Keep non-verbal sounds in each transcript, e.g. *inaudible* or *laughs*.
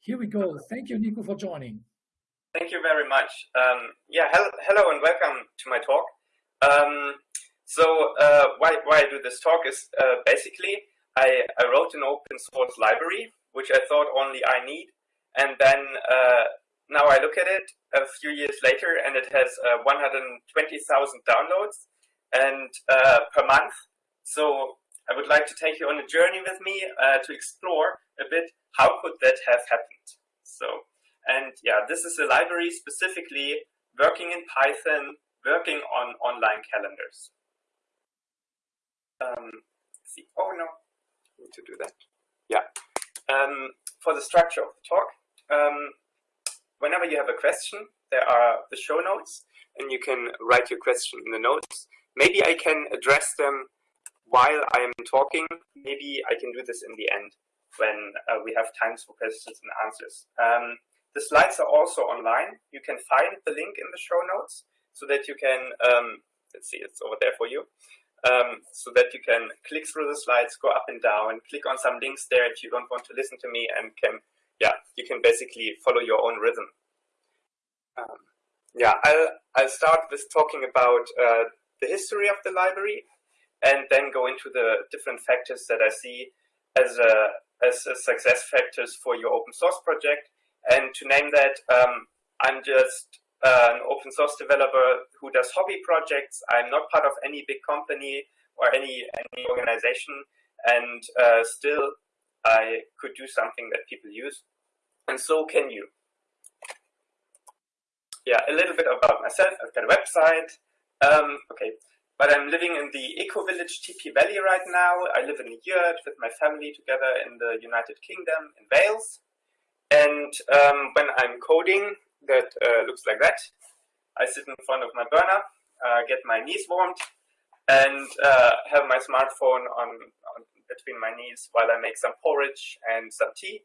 Here we go. Thank you, Nico, for joining. Thank you very much. Um, yeah, hello, hello and welcome to my talk. Um, so uh, why, why I do this talk is uh, basically I, I wrote an open source library, which I thought only I need. And then uh, now I look at it a few years later and it has uh, 120,000 downloads and uh, per month. So I would like to take you on a journey with me uh, to explore a bit how could that have happened. So and yeah, this is a library specifically working in Python, working on online calendars. Um, see, oh no, I need to do that. Yeah. Um, for the structure of the talk, um, whenever you have a question, there are the show notes, and you can write your question in the notes. Maybe I can address them while I am talking. Maybe I can do this in the end when uh, we have times for questions and answers. Um, the slides are also online. You can find the link in the show notes so that you can, um, let's see, it's over there for you. Um, so that you can click through the slides, go up and down, click on some links there if you don't want to listen to me and can, yeah, you can basically follow your own rhythm. Um, yeah, I'll, I'll start with talking about uh, the history of the library and then go into the different factors that I see as, a, as success factors for your open source project and to name that, um, I'm just uh, an open source developer who does hobby projects. I'm not part of any big company or any, any organization. And uh, still, I could do something that people use. And so can you. Yeah, a little bit about myself. I've got a website. Um, okay, but I'm living in the eco village Tipi Valley right now. I live in a yurt with my family together in the United Kingdom in Wales. And um, when I'm coding, that uh, looks like that. I sit in front of my burner, uh, get my knees warmed, and uh, have my smartphone on, on, between my knees while I make some porridge and some tea.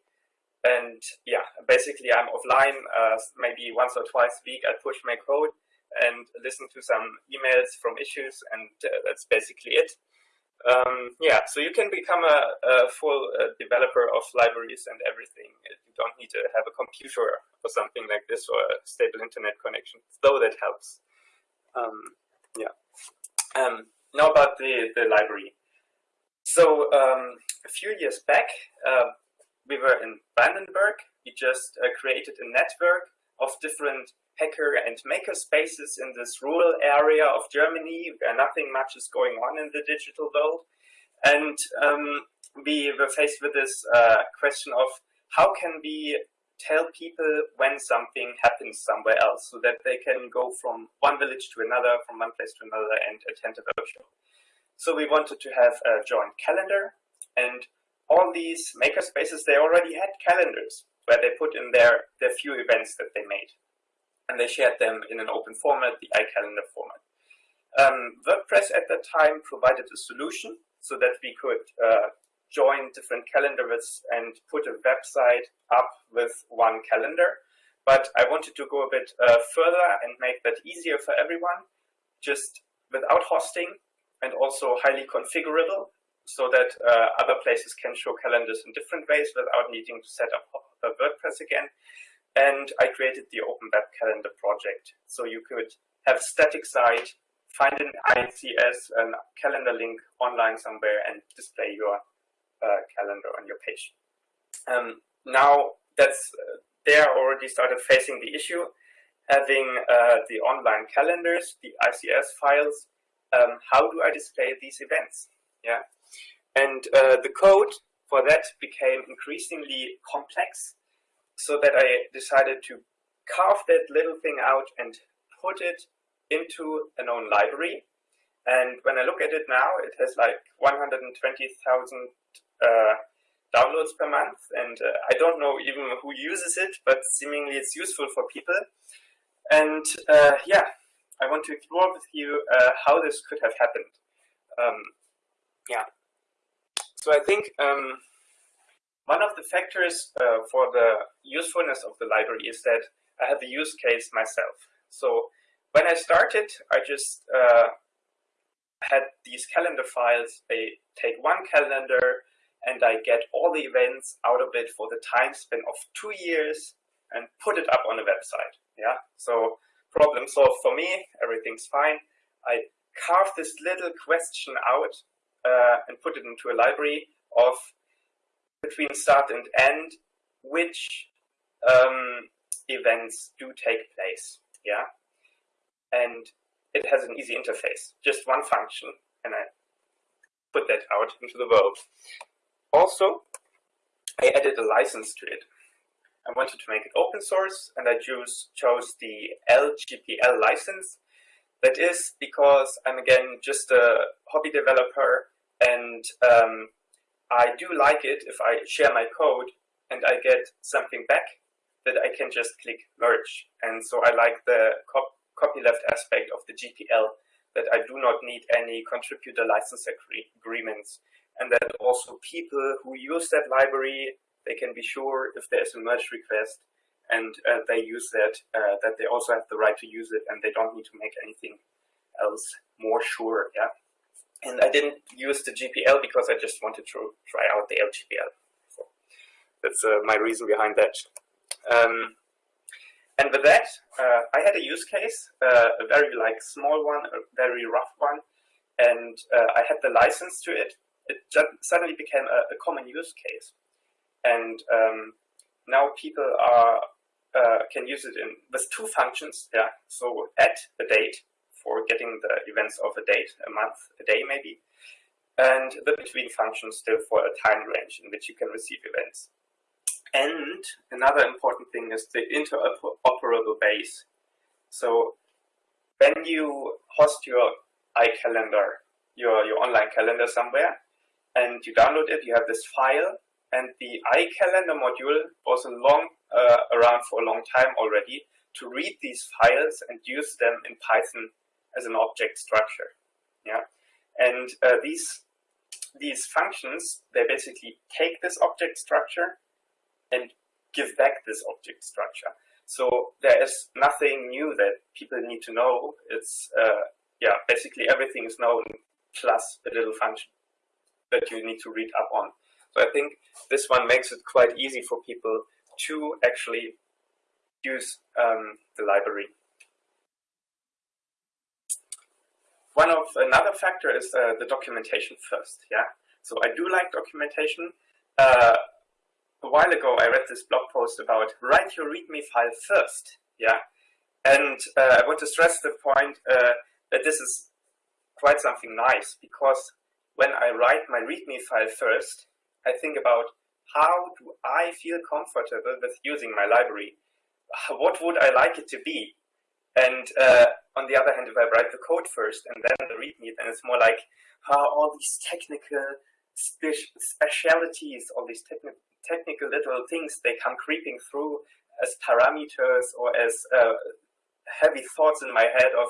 And yeah, basically I'm offline uh, maybe once or twice a week. I push my code and listen to some emails from issues, and uh, that's basically it. Um, yeah, so you can become a, a full uh, developer of libraries and everything. You don't need to have a computer or something like this or a stable internet connection, though that helps. Um, yeah. Um, now about the, the library. So um, a few years back, uh, we were in Brandenburg. We just uh, created a network of different hacker and maker spaces in this rural area of Germany where nothing much is going on in the digital world. And um, we were faced with this uh, question of how can we tell people when something happens somewhere else so that they can go from one village to another, from one place to another and attend a workshop. So we wanted to have a joint calendar and all these makerspaces, they already had calendars where they put in their, their few events that they made and they shared them in an open format, the iCalendar format. Um, WordPress at that time provided a solution so that we could uh, join different calendars and put a website up with one calendar. But I wanted to go a bit uh, further and make that easier for everyone, just without hosting and also highly configurable so that uh, other places can show calendars in different ways without needing to set up WordPress again. And I created the Open Web Calendar project. So you could have a static site, find an ICS, a calendar link online somewhere, and display your uh, calendar on your page. Um, now that's uh, they already started facing the issue, having uh, the online calendars, the ICS files. Um, how do I display these events? Yeah, and uh, the code for that became increasingly complex so that I decided to carve that little thing out and put it into an own library. And when I look at it now, it has like 120,000 uh, downloads per month. And uh, I don't know even who uses it, but seemingly it's useful for people. And uh, yeah, I want to explore with you uh, how this could have happened. Um, yeah. So I think um, one of the factors uh, for the usefulness of the library is that I have a use case myself. So when I started, I just uh, had these calendar files. They take one calendar, and I get all the events out of it for the time span of two years and put it up on a website. Yeah, so problem solved for me, everything's fine. I carve this little question out uh, and put it into a library of between start and end, which um, events do take place. Yeah, and it has an easy interface, just one function, and I put that out into the world. Also, I added a license to it. I wanted to make it open source, and I choose, chose the LGPL license. That is because I'm again just a hobby developer, and um, I do like it if I share my code and I get something back that I can just click merge. And so I like the cop copyleft aspect of the GPL that I do not need any contributor license agreements and that also people who use that library, they can be sure if there's a merge request and uh, they use that, uh, that they also have the right to use it and they don't need to make anything else more sure. Yeah. And I didn't use the GPL because I just wanted to try out the LGPL. So that's uh, my reason behind that. Um, and with that, uh, I had a use case, uh, a very like small one, a very rough one, and uh, I had the license to it. It suddenly became a, a, common use case, and um, now people are uh, can use it in with two functions. Yeah, so add a date for getting the events of a date, a month, a day maybe, and the between functions still for a time range in which you can receive events. And another important thing is the interoperable base. So when you host your iCalendar, your, your online calendar somewhere, and you download it, you have this file, and the iCalendar module was long, uh, around for a long time already to read these files and use them in Python as an object structure. Yeah, and uh, these these functions they basically take this object structure and give back this object structure. So there is nothing new that people need to know. It's, uh, yeah, basically everything is known plus a little function that you need to read up on. So I think this one makes it quite easy for people to actually use um, the library. One of another factor is uh, the documentation first. Yeah, so I do like documentation. Uh, a while ago, I read this blog post about write your README file first. Yeah, and uh, I want to stress the point uh, that this is quite something nice because when I write my README file first, I think about how do I feel comfortable with using my library? What would I like it to be? And uh, on the other hand, if I write the code first and then the README, then it's more like how all these technical spe specialities, all these technical technical little things, they come creeping through as parameters or as uh, heavy thoughts in my head of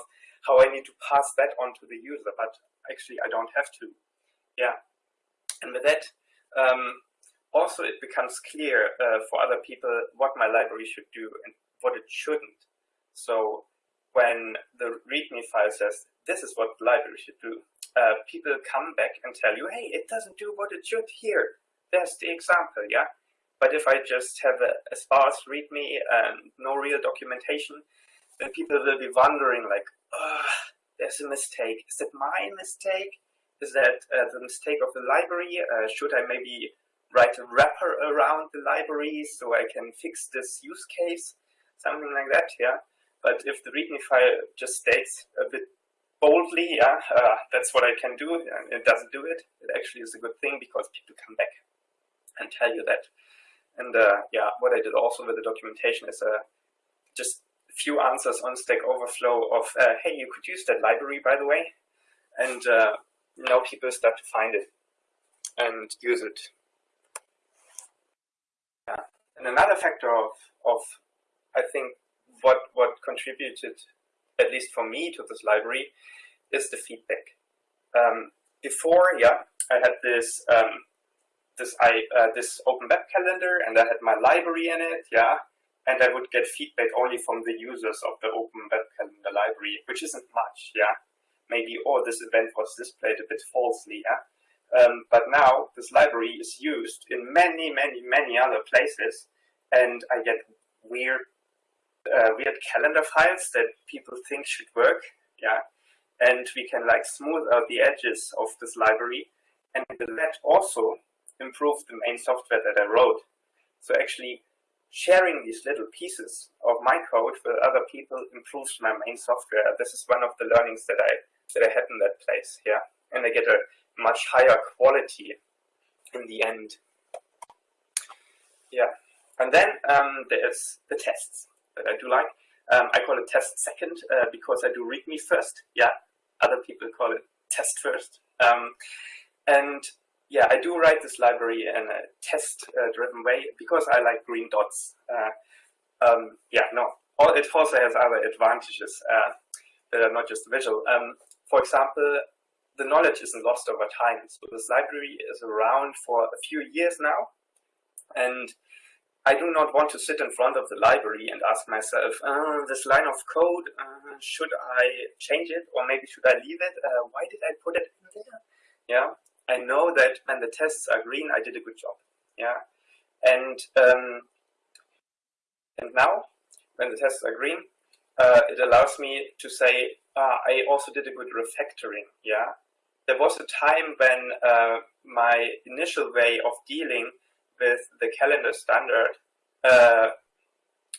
how I need to pass that on to the user, but actually I don't have to. Yeah. And with that, um, also it becomes clear uh, for other people what my library should do and what it shouldn't. So when the README file says, this is what the library should do, uh, people come back and tell you, hey, it doesn't do what it should here there's the example, yeah? But if I just have a, a sparse README and no real documentation, then people will be wondering like, there's a mistake. Is that my mistake? Is that uh, the mistake of the library? Uh, should I maybe write a wrapper around the library so I can fix this use case? Something like that, yeah? But if the README file just states a bit boldly, yeah, uh, that's what I can do, and it doesn't do it, it actually is a good thing because people come back and tell you that. And uh, yeah, what I did also with the documentation is uh, just a few answers on Stack Overflow of, uh, hey, you could use that library, by the way. And uh, now people start to find it and use it. Yeah. And another factor of, of I think, what, what contributed, at least for me, to this library is the feedback. Um, before, yeah, I had this um, this I uh, this open web calendar and I had my library in it, yeah, and I would get feedback only from the users of the open web calendar library, which isn't much, yeah. Maybe oh this event was displayed a bit falsely, yeah. Um, but now this library is used in many, many, many other places, and I get weird, uh, weird calendar files that people think should work. Yeah, and we can like smooth out the edges of this library, and with that also improve the main software that I wrote. So actually, sharing these little pieces of my code with other people improves my main software. This is one of the learnings that I that I had in that place. Yeah, and I get a much higher quality in the end. Yeah, and then um, there's the tests that I do like. Um, I call it test second uh, because I do README first. Yeah, other people call it test first. Um, and yeah, I do write this library in a test-driven uh, way because I like green dots. Uh, um, yeah, no, it also has other advantages uh, that are not just visual. Um, for example, the knowledge isn't lost over time. So this library is around for a few years now. And I do not want to sit in front of the library and ask myself, uh, this line of code, uh, should I change it or maybe should I leave it? Uh, why did I put it in there? Yeah, I know that when the tests are green, I did a good job. Yeah, and um, and now when the tests are green, uh, it allows me to say, uh, I also did a good refactoring. Yeah, there was a time when uh, my initial way of dealing with the calendar standard uh,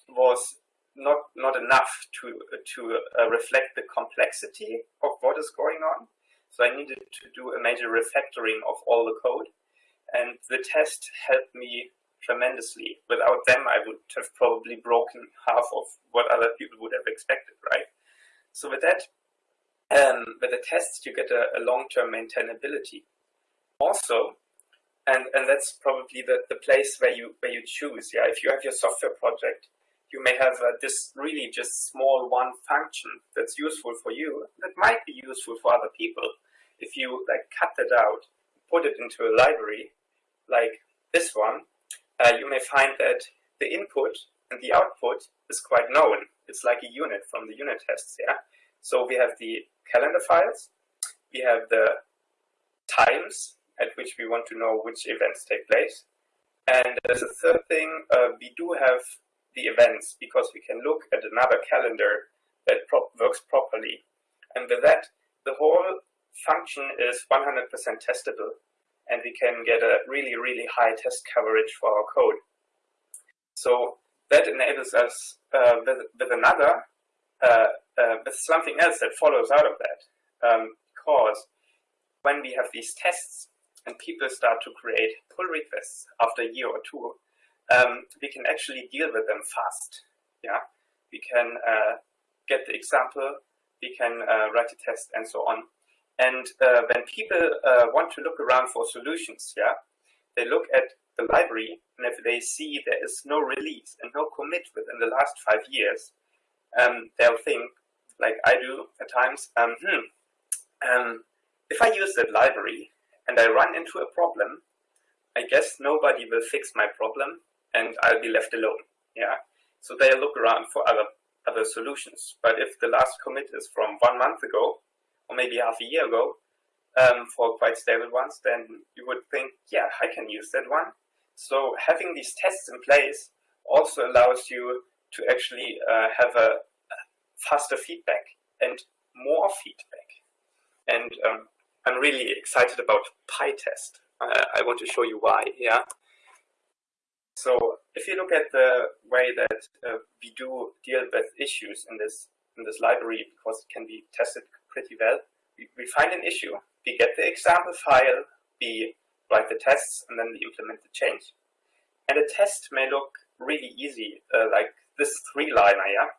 was not not enough to to uh, reflect the complexity of what is going on. So I needed to do a major refactoring of all the code, and the test helped me tremendously. Without them, I would have probably broken half of what other people would have expected, right? So with that, um, with the tests, you get a, a long-term maintainability. Also, and and that's probably the, the place where you where you choose. Yeah, if you have your software project, you may have uh, this really just small one function that's useful for you that might be useful for other people. If you like cut that out, put it into a library like this one, uh, you may find that the input and the output is quite known. It's like a unit from the unit tests. Yeah. So we have the calendar files, we have the times at which we want to know which events take place. And as a third thing, uh, we do have the events because we can look at another calendar that pro works properly. And with that, the whole function is 100% testable and we can get a really, really high test coverage for our code. So that enables us uh, with, with another uh, uh, with something else that follows out of that. Um, because when we have these tests and people start to create pull requests after a year or two, um, we can actually deal with them fast. Yeah, we can uh, get the example, we can uh, write a test, and so on. And uh, when people uh, want to look around for solutions, yeah, they look at the library, and if they see there is no release and no commit within the last five years, um, they'll think, like I do at times, um, hmm, um, if I use that library and I run into a problem, I guess nobody will fix my problem and I'll be left alone. Yeah. So they look around for other other solutions. But if the last commit is from one month ago, or maybe half a year ago, um, for quite stable ones, then you would think, yeah, I can use that one. So having these tests in place also allows you to actually uh, have a faster feedback and more feedback. And um, I'm really excited about PyTest. Uh, I want to show you why. Yeah. So if you look at the way that uh, we do deal with issues in this in this library, because it can be tested pretty well, we, we find an issue, we get the example file, we write the tests, and then we implement the change. And a test may look really easy, uh, like this three-liner, yeah?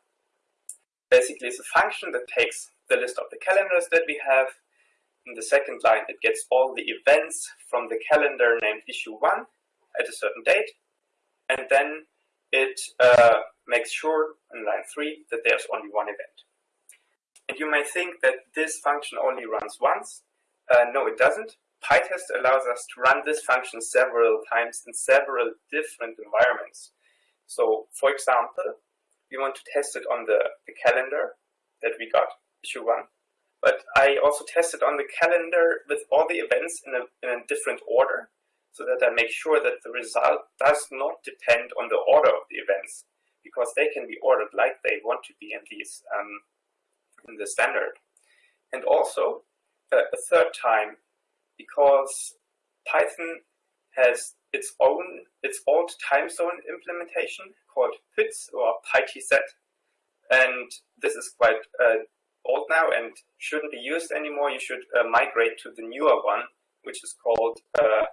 Basically, it's a function that takes the list of the calendars that we have. In the second line, it gets all the events from the calendar named issue 1 at a certain date. And then it uh, makes sure in line 3 that there's only one event. And you may think that this function only runs once. Uh, no, it doesn't. PyTest allows us to run this function several times in several different environments. So, for example, we want to test it on the, the calendar that we got, issue 1. But I also tested on the calendar with all the events in a, in a different order so that I make sure that the result does not depend on the order of the events because they can be ordered like they want to be in these um, in the standard. And also uh, a third time because Python has its own its old time zone implementation called PyTZ or PyTZ and this is quite uh, old now and shouldn't be used anymore. You should uh, migrate to the newer one, which is called uh,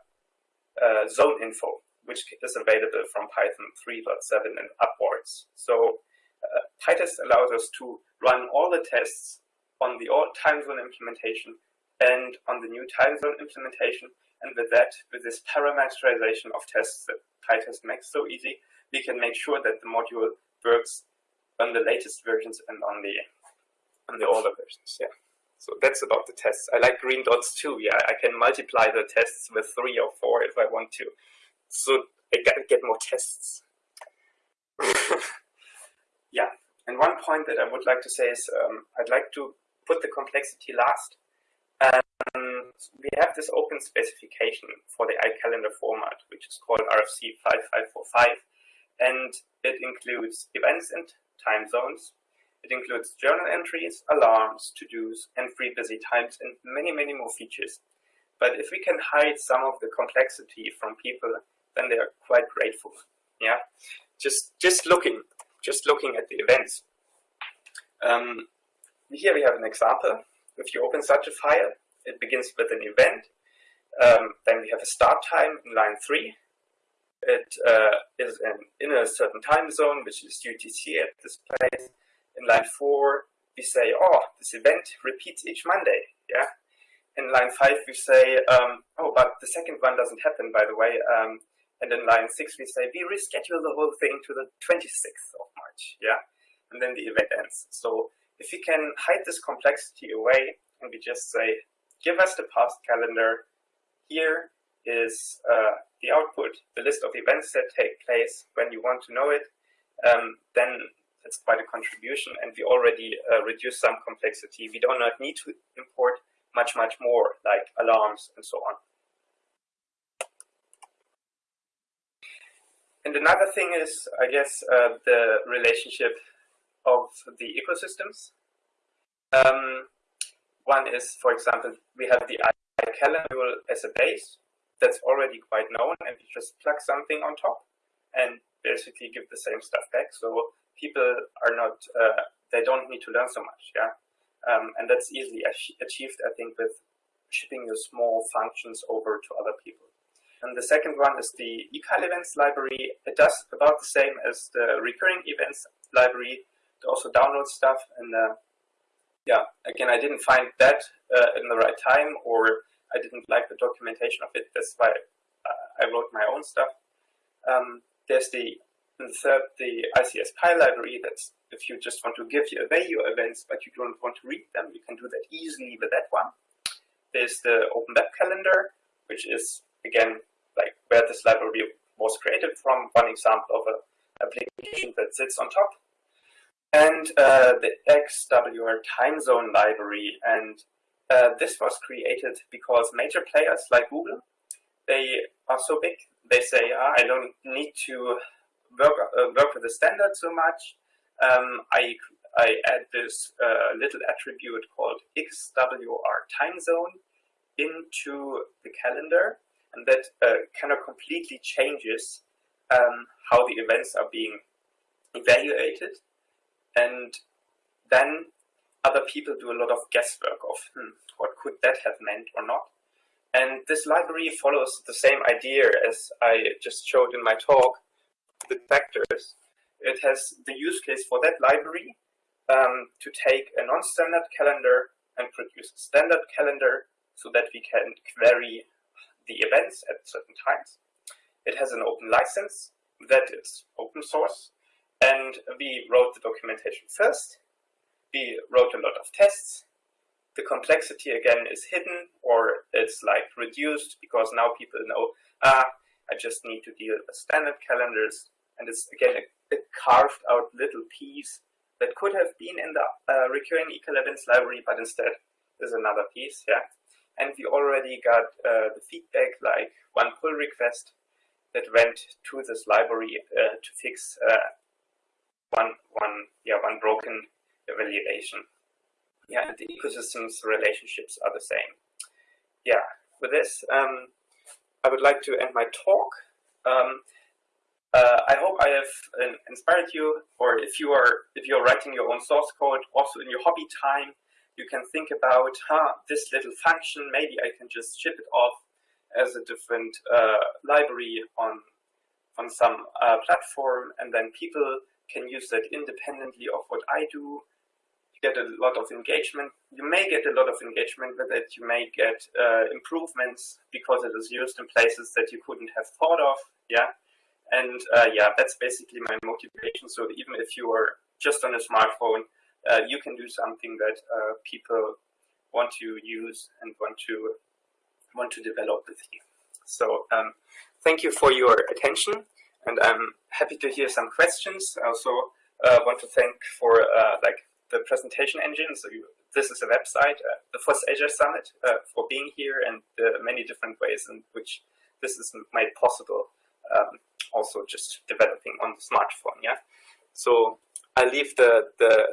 uh Zone Info, which is available from Python 3.7 and upwards. So uh, PyTest allows us to run all the tests on the old time zone implementation and on the new time zone implementation. And with that, with this parameterization of tests that PyTest makes so easy, we can make sure that the module works on the latest versions and on the on the older versions. Yeah. So that's about the tests. I like green dots too. Yeah, I can multiply the tests with three or four if I want to. So I get more tests. *laughs* yeah. And one point that I would like to say is um, I'd like to put the complexity last. Um, we have this open specification for the iCalendar format, which is called RFC 5545, and it includes events and time zones, it includes journal entries, alarms, to-dos, and free busy times, and many, many more features. But if we can hide some of the complexity from people, then they are quite grateful. Yeah, just just looking, just looking at the events. Um, here we have an example. If you open such a file, it begins with an event. Um, then we have a start time in line three. It uh, is an, in a certain time zone, which is UTC at this place in line four, we say, oh, this event repeats each Monday. Yeah. In line five, we say, um, oh, but the second one doesn't happen, by the way. Um, and in line six, we say, we reschedule the whole thing to the 26th of March. Yeah. And then the event ends. So if we can hide this complexity away and we just say, give us the past calendar. Here is uh, the output, the list of events that take place when you want to know it. Um, then that's quite a contribution and we already uh, reduce some complexity. We do not need to import much, much more like alarms and so on. And another thing is, I guess, uh, the relationship of the ecosystems. Um, one is, for example, we have the iCalendar as a base that's already quite known and we just plug something on top and basically give the same stuff back. So people are not, uh, they don't need to learn so much, yeah. Um, and that's easily achieved, I think, with shipping your small functions over to other people. And the second one is the iCal events library. It does about the same as the recurring events library. It also downloads stuff. And uh, yeah, again, I didn't find that uh, in the right time or I didn't like the documentation of it. That's why uh, I wrote my own stuff. Um, there's the and third, the ICS Pi library, that's if you just want to give your events, but you don't want to read them, you can do that easily with that one. There's the Open Web Calendar, which is, again, like where this library was created from, one example of an application that sits on top. And uh, the XWR time zone library. And uh, this was created because major players like Google, they are so big, they say, ah, I don't need to work, uh, work with the standard so much, um, I, I add this uh, little attribute called XWR time zone into the calendar, and that uh, kind of completely changes um, how the events are being evaluated. And then other people do a lot of guesswork of hmm, what could that have meant or not. And this library follows the same idea as I just showed in my talk, the vectors, it has the use case for that library um, to take a non-standard calendar and produce a standard calendar so that we can query the events at certain times. It has an open license that is open source and we wrote the documentation first. We wrote a lot of tests. The complexity again is hidden or it's like reduced because now people know, ah, I just need to deal with standard calendars and it's again a, a, carved out little piece that could have been in the uh, recurring iCal events library, but instead is another piece, yeah. And we already got uh, the feedback, like one pull request that went to this library uh, to fix uh, one, one, yeah, one broken evaluation. Yeah, and the ecosystems relationships are the same. Yeah, with this, um, I would like to end my talk. Um, uh, I hope I have uh, inspired you, or if you are if you're writing your own source code, also in your hobby time, you can think about, huh, this little function, maybe I can just ship it off as a different uh, library on on some uh, platform, and then people can use that independently of what I do. Get a lot of engagement. You may get a lot of engagement with it. You may get uh, improvements because it is used in places that you couldn't have thought of. Yeah. And uh, yeah, that's basically my motivation. So even if you are just on a smartphone, uh, you can do something that uh, people want to use and want to want to develop with you. So um, thank you for your attention, and I'm happy to hear some questions. I also uh, want to thank for uh, like the presentation engine. So you, this is a website, uh, the FOSSASIA Summit, for being here and the many different ways in which this is made possible um, also just developing on the smartphone. Yeah. So I leave the the